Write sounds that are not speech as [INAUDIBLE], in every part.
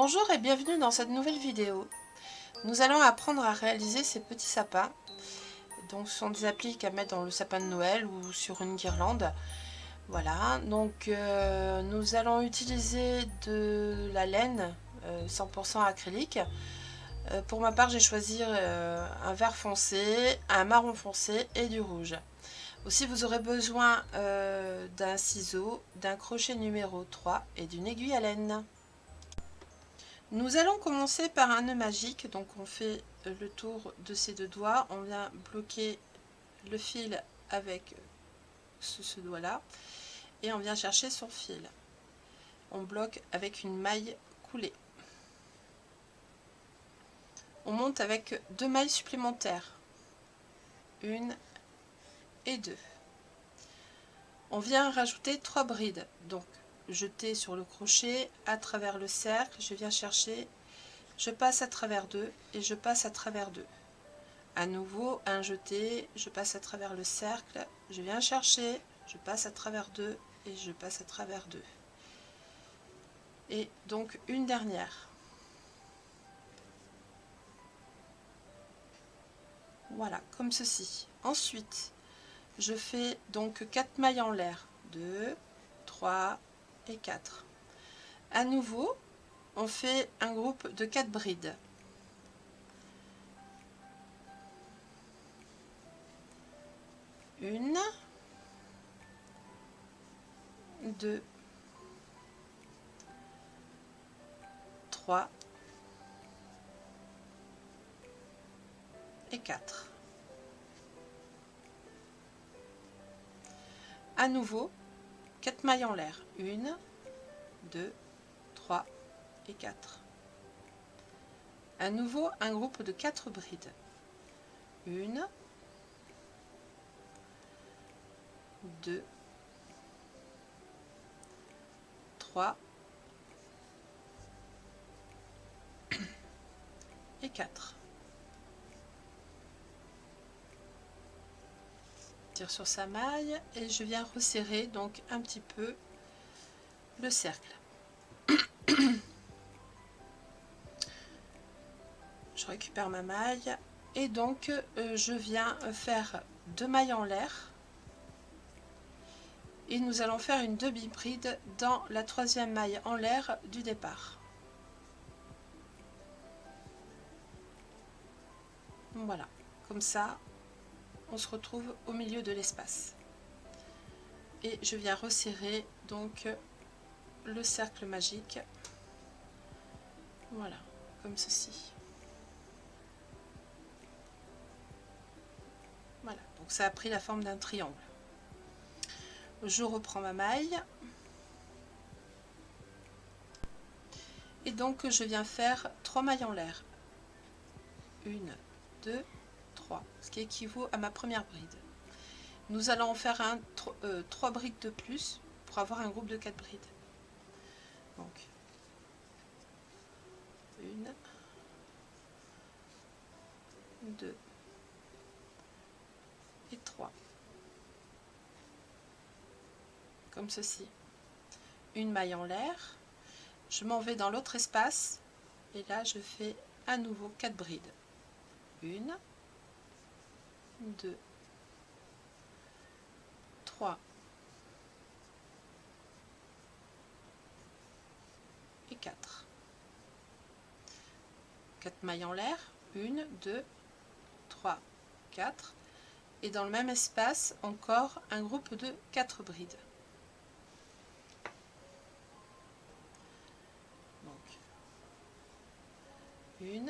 Bonjour et bienvenue dans cette nouvelle vidéo. Nous allons apprendre à réaliser ces petits sapins. Donc ce sont des appliques à mettre dans le sapin de Noël ou sur une guirlande. Voilà, donc euh, nous allons utiliser de la laine 100% euh, acrylique. Euh, pour ma part, j'ai choisi un vert foncé, un marron foncé et du rouge. Aussi, vous aurez besoin d'un ciseau, d'un crochet numéro 3 et d'une aiguille à laine. Nous allons commencer par un nœud magique, donc on fait le tour de ces deux doigts, on vient bloquer le fil avec ce, doigt là, et on vient chercher son fil. On bloque avec une maille coulée. On monte avec deux mailles supplémentaires, une et deux. On vient rajouter trois brides, donc jeter sur le crochet à travers le cercle, je viens chercher, je passe à travers deux et je passe à travers deux. À nouveau, un jeté, je passe à travers le cercle, je viens chercher, je passe à travers deux et je passe à travers deux. Et donc une dernière. Voilà, comme ceci. Ensuite, je fais donc 4 mailles en l'air. 2, 3, 4. À nouveau, on fait un groupe de 4 brides. Une, deux, trois et quatre. À nouveau, 4 mailles en l'air. 1, 2, 3 et 4. À nouveau, un groupe de 4 brides. 1, 2, 3 et 4. Sur sa maille et je viens resserrer donc un petit peu le cercle. je récupère ma maille et donc euh, je viens faire deux mailles en l'air et nous allons faire une demi-bride dans la troisième maille en l'air du départ. Voilà, comme ça on se retrouve au milieu de l'espace. Et je viens resserrer donc le cercle magique. Voilà, comme ceci. Voilà, donc ça a pris la forme d'un triangle. Je reprends ma maille. Et donc je viens faire trois mailles en l'air. Une, deux, ce qui équivaut à ma première bride. Nous allons en faire un, 3 euh, brides de plus pour avoir un groupe de 4 brides. Donc, une, deux et trois. Comme ceci. Une maille en l'air. Je m'en vais dans l'autre espace et là je fais à nouveau 4 brides. Une, 2, 3 et 4. 4 mailles en l'air, 1, 2, 3, 4. Et dans le même espace, encore un groupe de 4 brides. Donc, 1,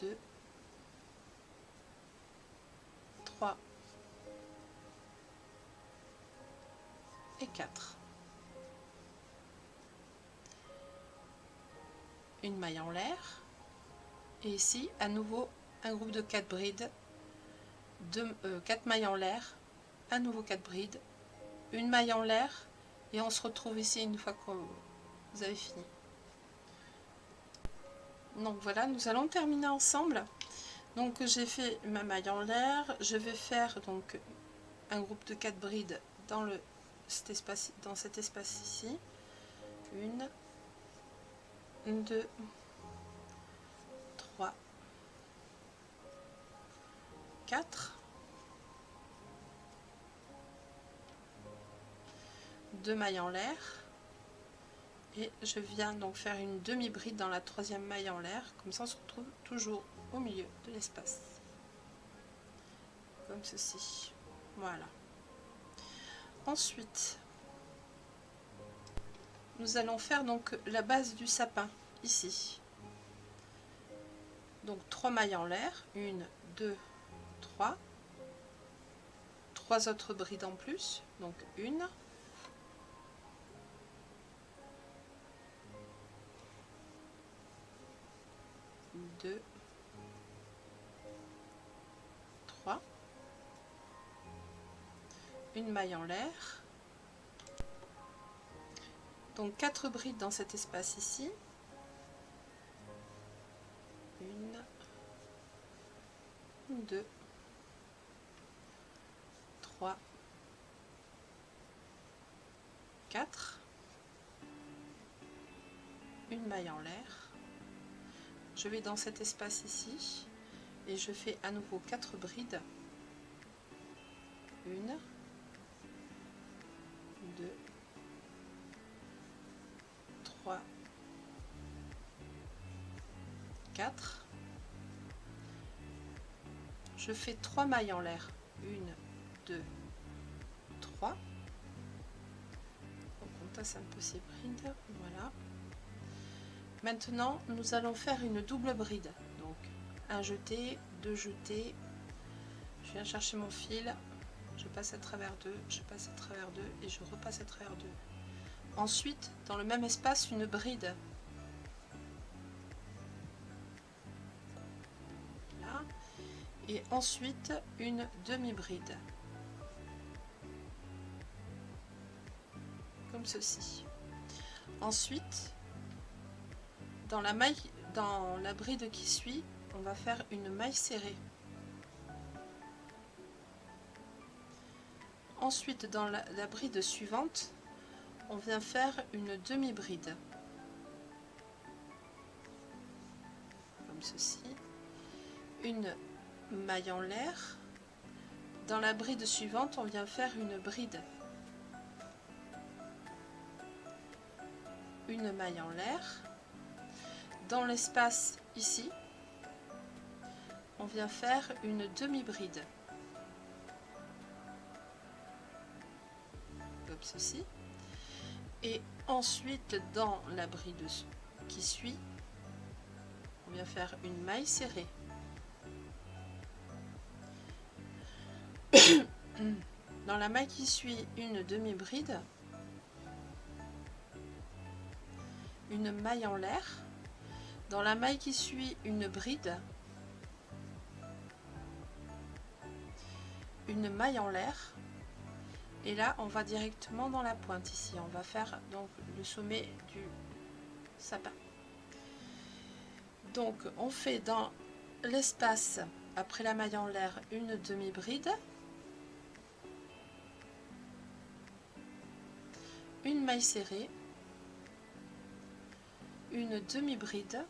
2, et 4. Une maille en l'air. Et ici, à nouveau, un groupe de 4 brides, 4 euh, mailles en l'air, à nouveau 4 brides, une maille en l'air, et on se retrouve ici une fois que vous avez fini. Donc voilà, nous allons terminer ensemble. Donc j'ai fait ma maille en l'air, je vais faire donc un groupe de 4 brides dans, cet, espace, dans cet espace ici. Une, 2, 3, 4, 2 mailles en l'air. Et je viens donc faire une demi bride dans la troisième maille en l'air. Comme ça on se retrouve toujours au milieu de l'espace. Comme ceci. Voilà. Ensuite nous allons faire donc la base du sapin ici. Donc 3 mailles en l'air. 1 2 3 trois autres brides en plus. Donc une. 2, 3, une maille en l'air, donc 4 brides dans cet espace ici, une, deux, trois, quatre, une maille en l'air, je vais dans cet espace ici et je fais à nouveau 4 brides. 1, 2, 3, 4. Je fais 3 mailles en l'air. 1, 2, 3. On tasse un peu ces brides. Voilà. Maintenant, nous allons faire une double bride. Un jeté, deux jetés. Je viens chercher mon fil. Je passe à travers deux, je passe à travers deux et je repasse à travers deux. Ensuite, dans le même espace, une bride. Et ensuite, une demi-bride. Comme ceci. Ensuite, dans la maille dans la bride qui suit on va faire une maille serrée. Ensuite dans la, bride suivante on vient faire une demi bride comme ceci. Une maille en l'air. Dans la bride suivante on vient faire une bride. Une maille en l'air. Dans l'espace ici, on vient faire une demi-bride. Comme ceci. Et ensuite, dans la bride qui suit, on vient faire une maille serrée. [COUGHS] Dans la maille qui suit une demi-bride, une maille en l'air, dans la maille qui suit une bride, une maille en l'air, et là on va directement dans la pointe ici. On va faire donc le sommet du sapin. Donc on fait dans l'espace après la maille en l'air une demi-bride, une maille serrée, une demi-bride,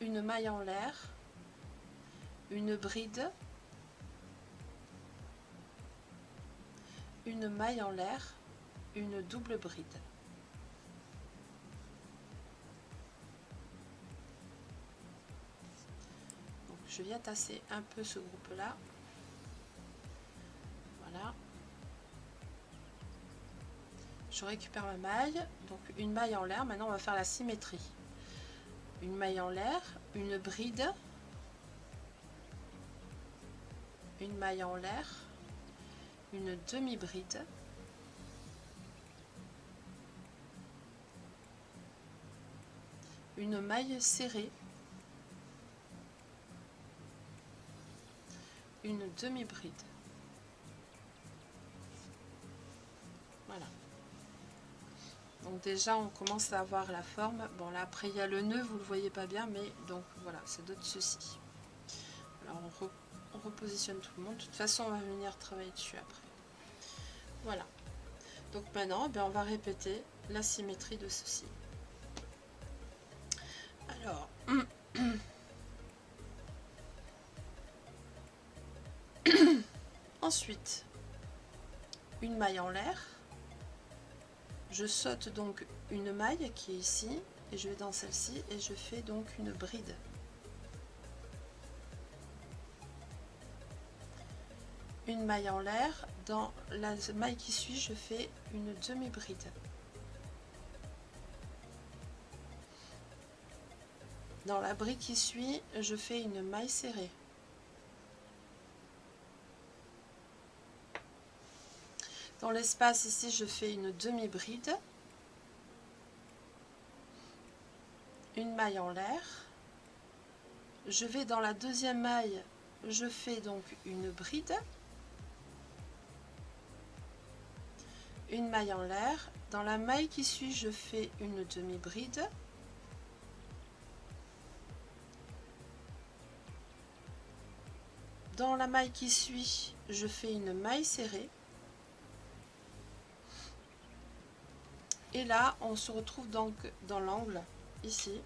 une maille en l'air, une bride, une maille en l'air, une double bride. Donc, je viens tasser un peu ce groupe là. Voilà. Je récupère ma maille, donc une maille en l'air. Maintenant, on va faire la symétrie une maille en l'air, une bride, une maille en l'air, une demi-bride, une maille serrée, une demi-bride. Donc déjà on commence à avoir la forme. Bon là après il y a le nœud, vous le voyez pas bien, mais donc voilà, c'est de ceci. Alors on, repositionne tout le monde. De toute façon on va venir travailler dessus après. Voilà. Donc maintenant eh on va répéter la symétrie de ceci. Alors, [COUGHS] ensuite, une maille en l'air. Je saute donc une maille qui est ici et je vais dans celle-ci et je fais donc une bride. Une maille en l'air, dans la maille qui suit, je fais une demi-bride. Dans la bride qui suit, je fais une maille serrée. Dans l'espace ici, je fais une demi-bride. Une maille en l'air. Je vais dans la deuxième maille, je fais donc une bride. Une maille en l'air. Dans la maille qui suit, je fais une demi-bride. Dans la maille qui suit, je fais une maille serrée. Et là, on se retrouve donc dans l'angle, ici.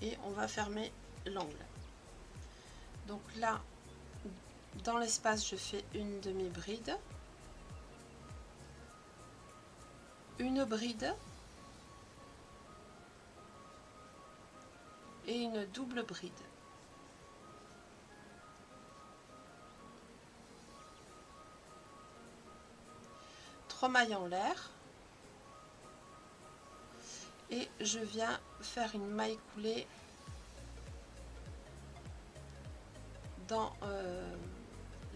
Et on va fermer l'angle. Donc là, dans l'espace, je fais une demi-bride. Une bride. Et une double bride. mailles en l'air et je viens faire une maille coulée dans euh,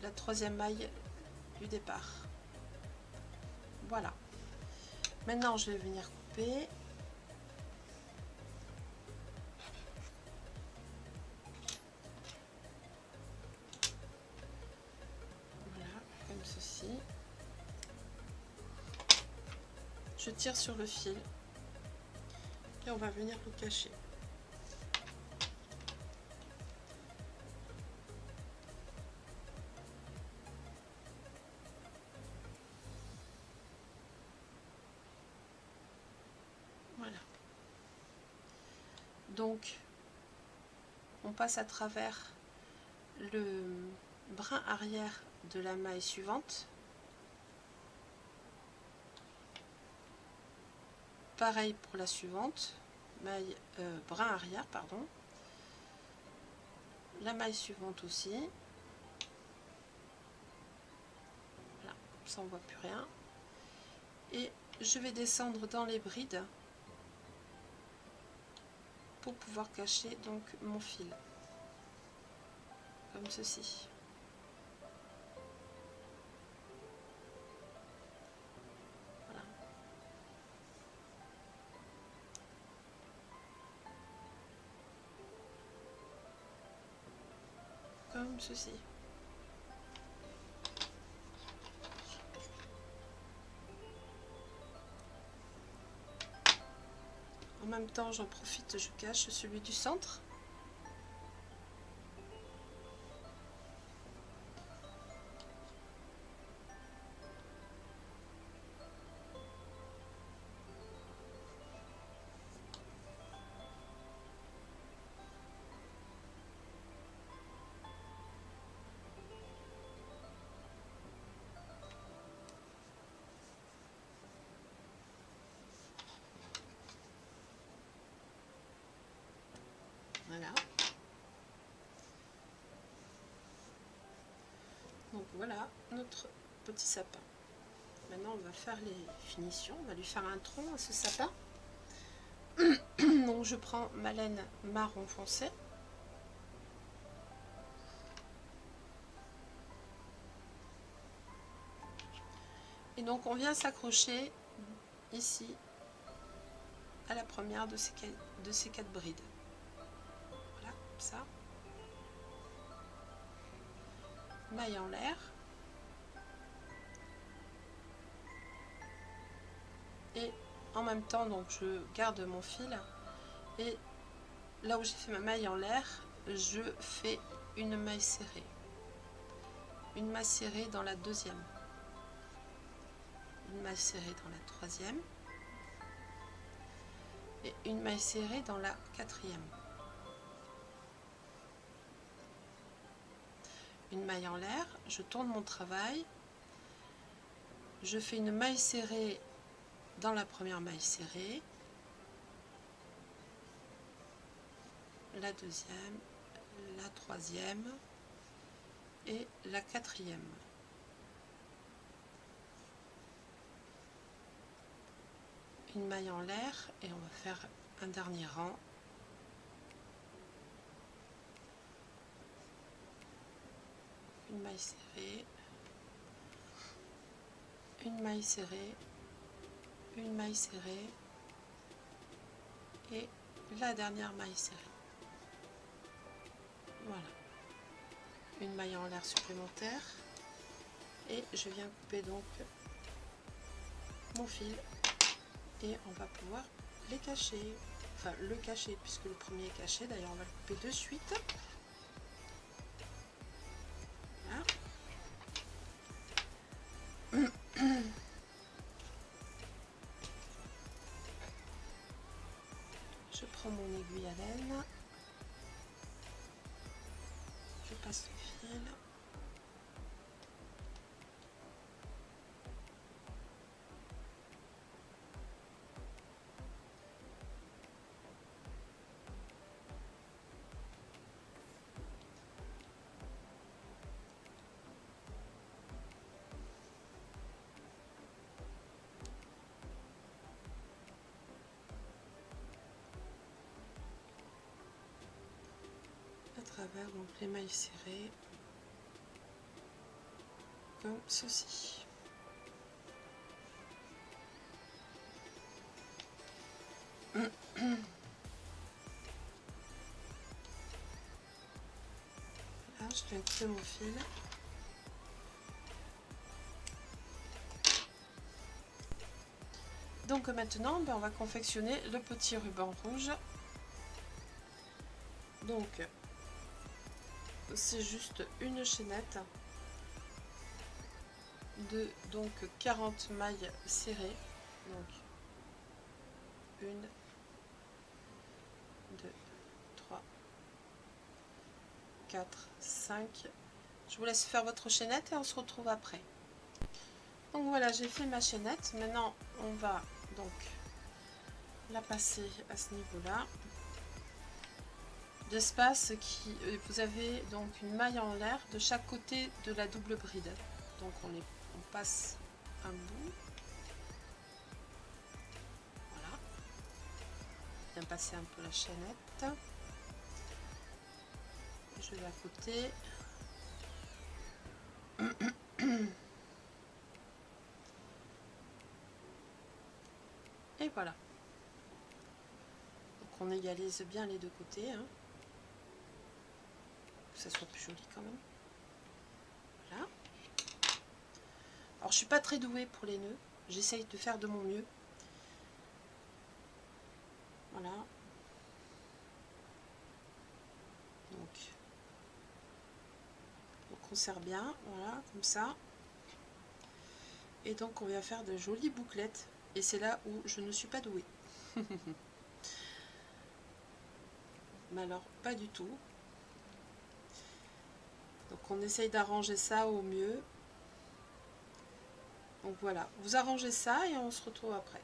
la troisième maille du départ voilà maintenant je vais venir couper. Je tire sur le fil. Et on va venir le cacher. Donc, on passe à travers le brin arrière de la maille suivante Pareil pour la suivante, maille euh, brin arrière, pardon. La maille suivante aussi. Voilà, ça on voit plus rien. Et je vais descendre dans les brides pour pouvoir cacher donc mon fil. Comme ceci. ceci. Même temps, j'en profite, je cache celui du centre. Voilà notre petit sapin. Maintenant on va faire les finitions. On va lui faire un tronc à ce sapin. [CLEARS THROAT] Donc je prends ma laine marron foncé. Et donc on vient s'accrocher ici à la première de ces, de quatre brides ça. Maille en l'air. Même temps, donc je garde mon fil. Et là où j'ai fait ma maille en l'air, je fais une maille serrée. Une maille serrée dans la deuxième. une maille serrée dans la troisième et une maille serrée dans la quatrième. Une maille en l'air, je tourne mon travail, je fais une maille serrée dans la première maille serrée, la deuxième, la troisième et la quatrième. Une maille en l'air et on va faire un dernier rang. Une maille serrée, une maille serrée, une maille serrée et la dernière maille serrée. Voilà. Une maille en l'air supplémentaire. Et je viens couper donc mon fil. Et on va pouvoir les cacher. Enfin, le cacher puisque le premier est caché. D'ailleurs, on va le couper de suite. Travers donc les mailles serrées comme ceci. [COUGHS] Là, je viens couper mon fil. Donc maintenant, ben, on va confectionner le petit ruban rouge. Donc, c'est juste une chaînette de donc 40 mailles serrées. Donc 1 2 3 4 5 je vous laisse faire votre chaînette et on se retrouve après. Donc voilà j'ai fait ma chaînette. Maintenant on va donc la passer à ce niveau là d'espace qui euh, vous avez donc une maille en l'air de chaque côté de la double bride. Donc on, passe un bout. Voilà. Bien passer un peu la chaînette. Je vais à côté. Et voilà. Donc on égalise bien les deux côtés hein ça soit plus joli quand même. Voilà. Alors je suis pas très douée pour les nœuds. J'essaye de faire de mon mieux. Voilà. Donc, on serre bien, voilà, comme ça. Et donc on va faire de jolies bouclettes. Et c'est là où je ne suis pas douée. [LAUGHS] Mais alors, pas du tout. Donc on essaye d'arranger ça au mieux. Donc voilà, vous arrangez ça et on se retrouve après.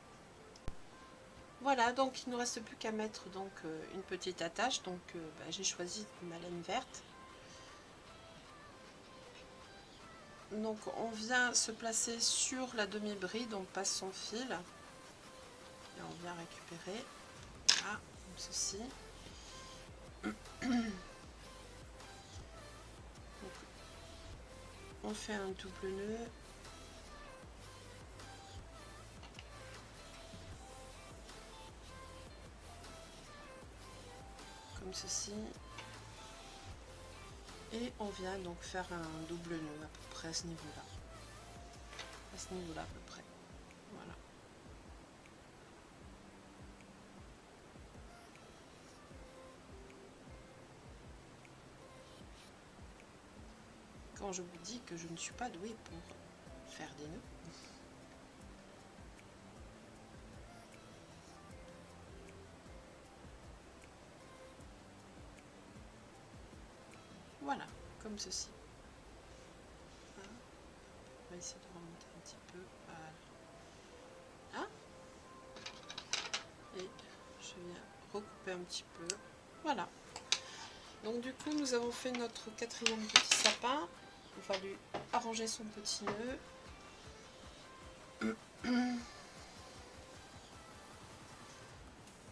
Voilà, donc il ne nous reste plus qu'à mettre donc euh, une petite attache. Donc euh, bah, j'ai choisi ma laine verte. Donc on vient se placer sur la demi-bride, on passe son fil. Et on vient récupérer. Voilà, comme ceci. [CLEARS THROAT] on fait un double nœud. Comme ceci. Et on vient donc faire un double nœud à peu près à ce niveau là à ce niveau là à peu près je vous dis que je ne suis pas douée pour faire des nœuds. Voilà, comme ceci. Hein, on va essayer de remonter un petit peu. Voilà. Là. Et je viens recouper un petit peu. Voilà. Donc du coup, nous avons fait notre quatrième petit sapin. Il va lui arranger son petit nœud.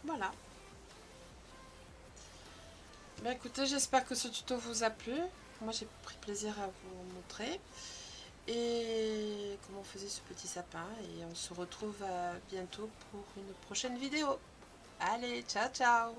Voilà. Ben écoutez, j'espère que ce tuto vous a plu. Moi, j'ai pris plaisir à vous montrer. Et comment on faisait ce petit sapin. Et on se retrouve bientôt pour une prochaine vidéo. Allez, ciao ciao